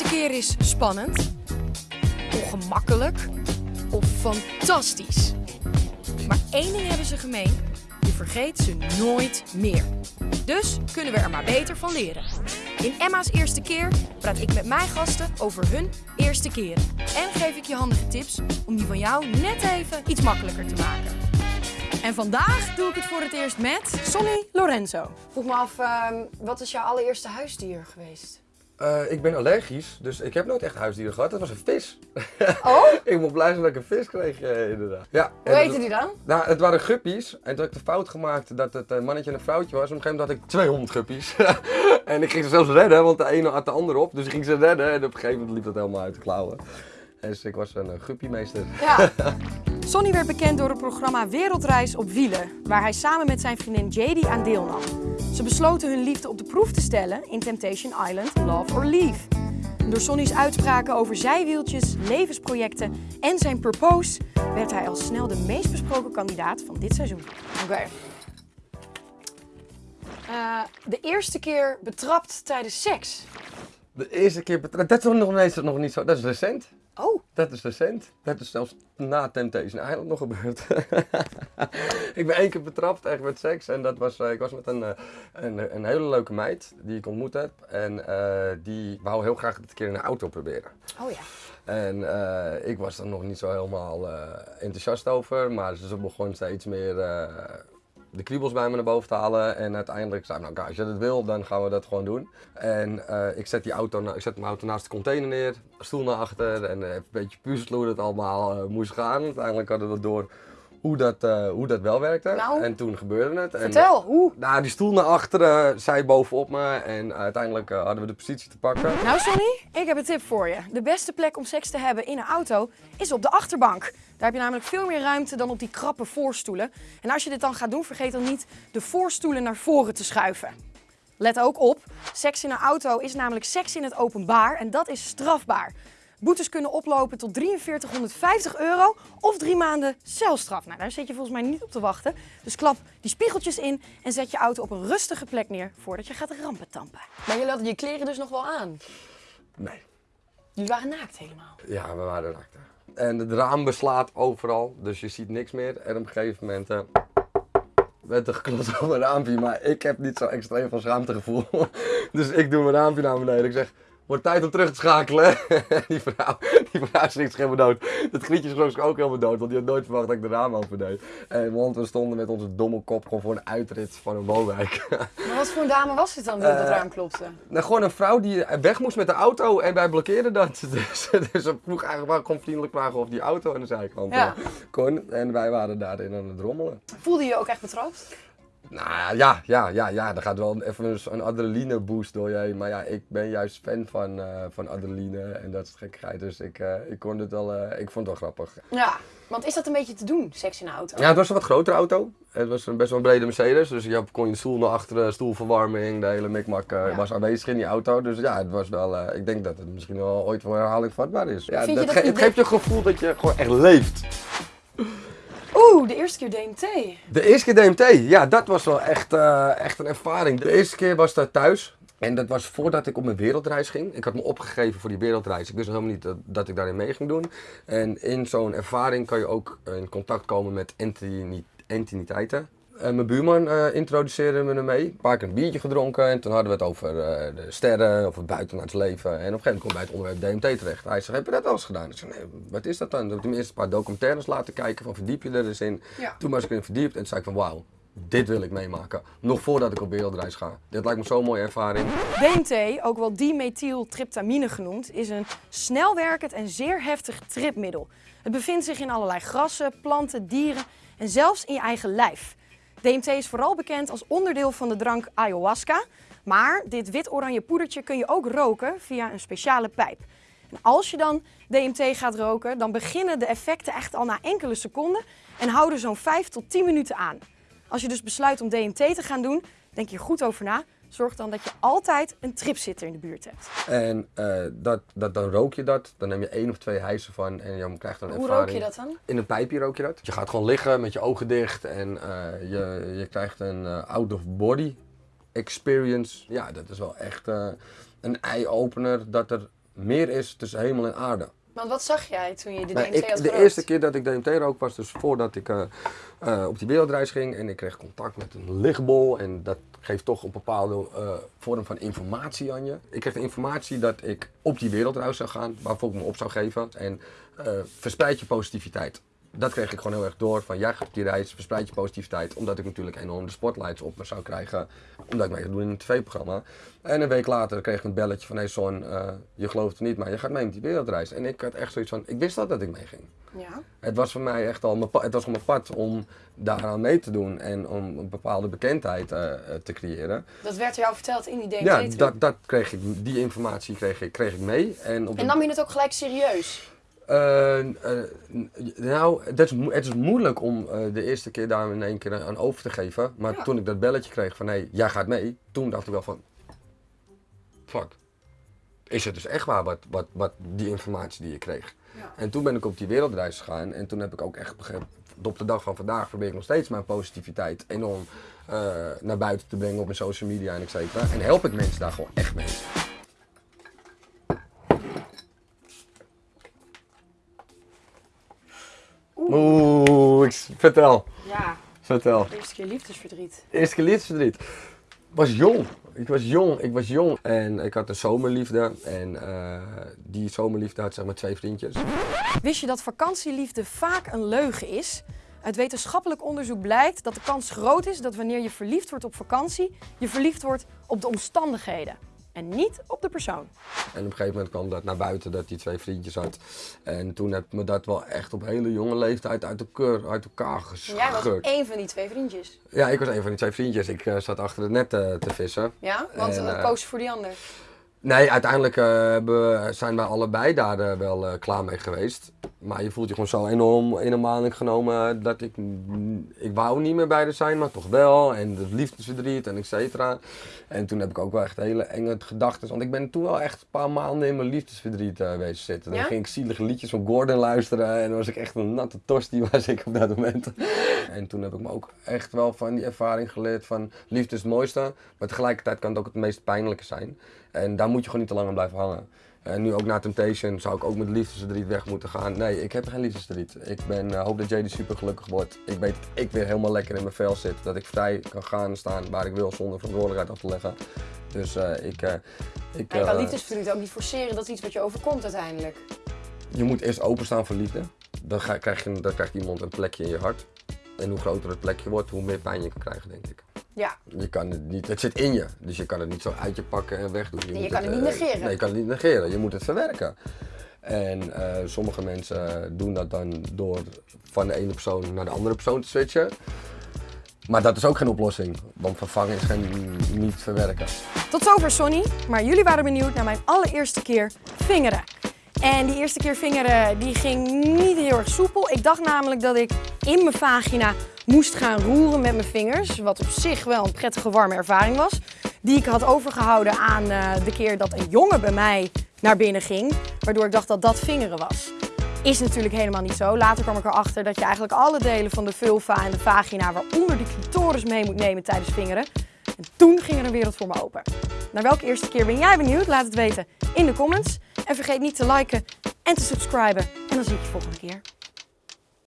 eerste keer is spannend, ongemakkelijk of fantastisch. Maar één ding hebben ze gemeen, je vergeet ze nooit meer. Dus kunnen we er maar beter van leren. In Emma's eerste keer praat ik met mijn gasten over hun eerste keren. En geef ik je handige tips om die van jou net even iets makkelijker te maken. En vandaag doe ik het voor het eerst met Sonny Lorenzo. Vroeg me af, ehm, wat is jouw allereerste huisdier geweest? Eh, ik ben allergisch, dus ik heb nooit echt huisdieren gehad. Dat was een vis. Oh? ik moet blij zijn dat ik een vis kreeg, eh, inderdaad. Ja, Hoe heette die dan? Nou, het waren guppies. En toen had ik de fout gemaakt dat het een mannetje en een vrouwtje was. Op een gegeven moment had ik 200 guppies. en ik ging ze zelfs redden, want de ene had de ander op. Dus ik ging ze redden. En op een gegeven moment liep dat helemaal uit de klauwen. Dus ik was een uh, guppiemeester. Ja. Sonny werd bekend door het programma Wereldreis op wielen, waar hij samen met zijn vriendin JD aan deelnam. Ze besloten hun liefde op de proef te stellen in Temptation Island Love or Leave. En Door Sonny's uitspraken over zijwieltjes, levensprojecten en zijn purpose werd hij al snel de meest besproken kandidaat van dit seizoen. Oké. Eh, de eerste keer betrapt tijdens seks. De eerste keer betrapt. Dat is nog, nog niet zo. Dat is recent. Oh, Dat is recent. Dat is zelfs na Temptation Island nog gebeurd. ik ben één keer betrapt, echt met seks. En dat was, eh, ik was met een, eh, een, een hele leuke meid die ik ontmoet heb. En eh, die wou heel graag een keer in een auto proberen. oh ja. En ik was er nog niet zo helemaal enthousiast over. Maar ze begon steeds meer de kriebels bij me naar boven te halen. En uiteindelijk zei ik, nou als je dat wil, dan gaan we dat gewoon doen. En eh, ik zet die auto, ik zet mijn auto naast de container neer, stoel naar achter. En eh, een beetje puzzelen hoe dat allemaal eh, moest gaan. Uiteindelijk hadden we door hoe dat, eh, hoe dat wel werkte. Nou, en toen gebeurde het. En, Vertel, hoe? nou, die stoel naar achteren, zij bovenop me. En uiteindelijk eh, hadden we de positie te pakken. Nou Sonny, ik heb een tip voor je. De beste plek om seks te hebben in een auto is op de achterbank. Daar heb je namelijk veel meer ruimte dan op die krappe voorstoelen. En als je dit dan gaat doen, vergeet dan niet de voorstoelen naar voren te schuiven. Let ook op, seks in een auto is namelijk seks in het openbaar en dat is strafbaar. Boetes kunnen oplopen tot 4350 euro of drie maanden celstraf. Nou, daar zit je volgens mij niet op te wachten. Dus klap die spiegeltjes in en zet je auto op een rustige plek neer voordat je gaat rampentampen. Maar je had je kleren dus nog wel aan? Nee. Jullie waren naakt helemaal. Ja, we waren naakt. En het raam beslaat overal, dus je ziet niks meer. En op een gegeven moment eh, werd er geklopt op mijn raampje, maar ik heb niet zo extreem van schaamtegevoel. dus ik doe mijn raampje naar beneden. Ik zeg, wordt tijd om terug te schakelen. die vrouw, die vrouw schrikt zich helemaal dood. Dat grietje schrok zich ook helemaal dood, want die had nooit verwacht dat ik de raam open deed. En want we stonden met onze domme kop gewoon voor een uitrit van een woonwijk. Maar wat voor een dame was het dan die op het Eh, raam klopte? Nou, gewoon een vrouw die weg moest met de auto en wij blokkeerden dat. Dus, dus ze vroeg eigenlijk gewoon vriendelijk vragen of die auto aan de zijkant Ja. eh, kon. En wij waren daarin aan het rommelen. Voelde je je ook echt betrapt? Nou ja, ja, ja, ja, er gaat wel even een, adrenaline boost door je heen. Maar ja, ik ben juist fan van, eh, van adrenaline en dat gekkigheid. Dus ik, eh, ik, kon het wel, eh, ik vond het wel grappig. Ja, want is dat een beetje te doen, seks in een auto? Ja, het was een wat grotere auto. Het was een best wel een brede Mercedes. Dus je kon je stoel naar achteren, stoelverwarming, de hele mikmak Ja. was aanwezig in die auto. Dus ja, het was wel, ik denk dat het misschien wel ooit voor herhaling vatbaar is. Ja, dat ge- het geeft je het gevoel dat je gewoon echt leeft. De eerste keer DMT. De eerste keer DMT, ja, dat was wel echt, eh, echt een ervaring. De eerste keer was dat thuis. En dat was voordat ik op mijn wereldreis ging. Ik had me opgegeven voor die wereldreis. Ik wist helemaal niet dat, ik daarin mee ging doen. En in zo'n ervaring kan je ook in contact komen met entiteiten. En mijn buurman eh, introduceerde me ermee. Een paar keer een biertje gedronken. En toen hadden we het over eh, de sterren, of het buitenaards leven. En op een gegeven moment kom bij het onderwerp DMT terecht. Hij zei, heb je dat wel eens gedaan? Ik zei, nee, wat is dat dan? Toen heb ik eerst een paar documentaires laten kijken. Van verdiep je er eens in. Ja. Toen was ik erin verdiept en toen zei ik van wauw, dit wil ik meemaken. Nog voordat ik op wereldreis ga. Dit lijkt me zo'n mooie ervaring. DMT, ook wel dimethyltryptamine genoemd, is een snelwerkend en zeer heftig tripmiddel. Het bevindt zich in allerlei grassen, planten, dieren en zelfs in je eigen lijf. DMT is vooral bekend als onderdeel van de drank ayahuasca, maar dit wit-oranje poedertje kun je ook roken via een speciale pijp. En als je dan DMT gaat roken, dan beginnen de effecten echt al na enkele seconden en houden zo'n 5 tot 10 minuten aan. Als je dus besluit om DMT te gaan doen, denk je goed over na. Zorg dan dat je altijd een tripzitter in de buurt hebt. En eh, dat, dat, dan rook je dat. Dan neem je één of twee hijsen van en je krijgt dan een Hoe ervaring. rook je dat dan? In een pijpje rook je dat. Je gaat gewoon liggen met je ogen dicht en eh, je, je krijgt een eh, out-of-body experience. Ja, dat is wel echt een eye-opener dat er meer is tussen hemel en aarde. Want wat zag jij toen je de Nou, DMT ik, had de gerookt? eerste keer dat ik DMT rook was dus voordat ik eh, eh, op die wereldreis ging. En ik kreeg contact met een lichtbol. En dat geeft toch een bepaalde eh, vorm van informatie aan je. Ik kreeg de informatie dat ik op die wereldreis zou gaan. Waarvoor ik me op zou geven. En verspreid je positiviteit. Dat kreeg ik gewoon heel erg door. Van jij gaat op die reis, verspreid je positiviteit. Omdat ik natuurlijk enorm de spotlights op me zou krijgen. Omdat ik mee zou doen in een tv-programma. En een week later kreeg ik een belletje van... Hé hey Son, eh, je gelooft het niet, maar je gaat mee met die wereldreis. En ik had echt zoiets van... Ik wist dat dat ik mee ging. Ja. Het was voor mij echt al mijn, het was mijn pad om daaraan mee te doen en om een bepaalde bekendheid eh, te creëren. Dat werd jou verteld in die DMT Ja, dat, dat kreeg ik, die informatie kreeg ik, kreeg ik mee. En, op En nam je het ook gelijk serieus? N- nou, het is, het is moeilijk om eh, de eerste keer daar in één keer aan over te geven. Maar Ja. toen ik dat belletje kreeg van hé, jij gaat mee, toen dacht ik wel van, fuck. Is het dus echt waar wat, wat, wat die informatie die je kreeg? Ja. En toen ben ik op die wereldreis gegaan en toen heb ik ook echt begrepen, op de dag van vandaag probeer ik nog steeds mijn positiviteit enorm naar buiten te brengen op mijn social media en et cetera. En help ik mensen daar gewoon echt mee. Oeh, ik, vertel, Ja, vertel. eerste keer liefdesverdriet. Eerste keer liefdesverdriet. Ik was jong. Ik was jong, ik was jong. En ik had een zomerliefde. En eh, die zomerliefde had zeg maar twee vriendjes. Wist je dat vakantieliefde vaak een leugen is? Uit wetenschappelijk onderzoek blijkt dat de kans groot is dat wanneer je verliefd wordt op vakantie, je verliefd wordt op de omstandigheden en niet op de persoon. En op een gegeven moment kwam dat naar buiten dat hij twee vriendjes had. En toen heb ik me dat wel echt op hele jonge leeftijd uit, elkaar, uit elkaar En jij was één van die twee vriendjes. Ja, ik was een van die twee vriendjes. Ik eh, zat achter het net eh, te vissen. Ja? Want En, dan eh, koos je voor die ander. Nee, uiteindelijk eh, zijn wij allebei daar eh, wel eh, klaar mee geweest. Maar je voelt je gewoon zo enorm in genomen dat ik, ik wou niet meer bij haar zijn, maar toch wel. En de liefdesverdriet en et cetera. En toen heb ik ook wel echt hele enge gedachten. Want ik ben toen wel echt een paar maanden in mijn liefdesverdriet wezen zitten. Dan Ja? ging ik zielige liedjes van Gordon luisteren en dan was ik echt een natte tosti was ik op dat moment. En toen heb ik me ook echt wel van die ervaring geleerd van liefde is het mooiste, maar tegelijkertijd kan het ook het meest pijnlijke zijn. En daar moet je gewoon niet te lang aan blijven hangen. En nu ook na Temptation zou ik ook met liefdesverdriet weg moeten gaan. Nee, ik heb geen liefdesverdriet. Ik ben, eh, hoop dat JD super gelukkig wordt. Ik weet dat ik weer helemaal lekker in mijn vel zit. Dat ik vrij kan gaan staan waar ik wil zonder verantwoordelijkheid af te leggen. Dus eh, ik... eh, ik je kan eh, liefdesverdriet ook niet forceren, dat is iets wat je overkomt uiteindelijk. je moet eerst openstaan voor liefde. Dan, ga, krijg je, dan krijgt iemand een plekje in je hart. En hoe groter het plekje wordt, hoe meer pijn je kan krijgen, denk ik. Ja, Je kan het niet, het zit in je, dus je kan het niet zo uit je pakken en wegdoen. je moet kan het niet eh, negeren. Nee, je kan het niet negeren. Je moet het verwerken. En eh, sommige mensen doen dat dan door van de ene persoon naar de andere persoon te switchen. Maar dat is ook geen oplossing, want vervangen is geen niet verwerken. Tot zover Sonny, maar jullie waren benieuwd naar mijn allereerste keer vingeren. En die eerste keer vingeren die ging niet heel erg soepel. Ik dacht namelijk dat ik in mijn vagina moest gaan roeren met mijn vingers. Wat op zich wel een prettige warme ervaring was. Die ik had overgehouden aan eh, de keer dat een jongen bij mij naar binnen ging. Waardoor ik dacht dat dat vingeren was. Is natuurlijk helemaal niet zo. Later kwam ik erachter dat je eigenlijk alle delen van de vulva en de vagina, waaronder de clitoris, mee moet nemen tijdens vingeren. En toen ging er een wereld voor me open. Naar welke eerste keer ben jij benieuwd? Laat het weten in de comments. En vergeet niet te liken en te subscriben. En dan zie ik je volgende keer.